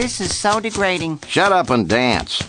This is so degrading. Shut up and dance.